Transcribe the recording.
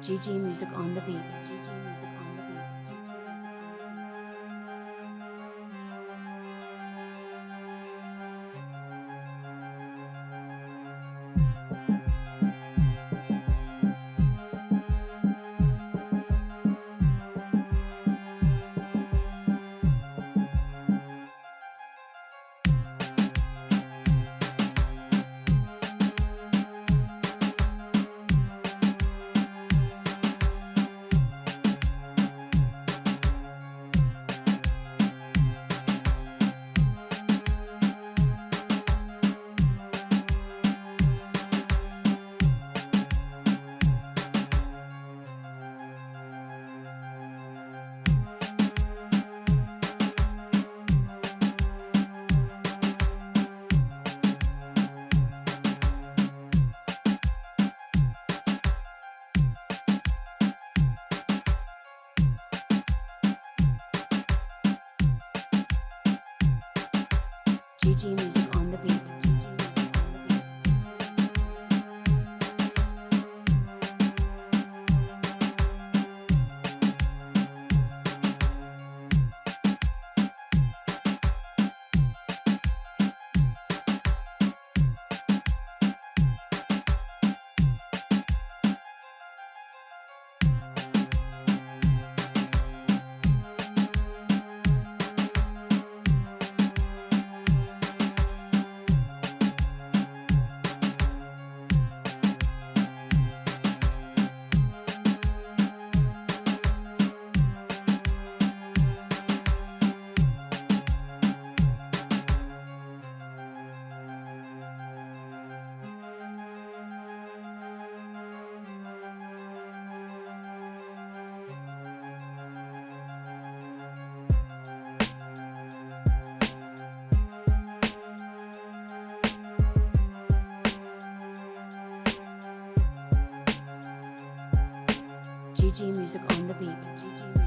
GG Music on the beat. GG Music GG Music on the beat.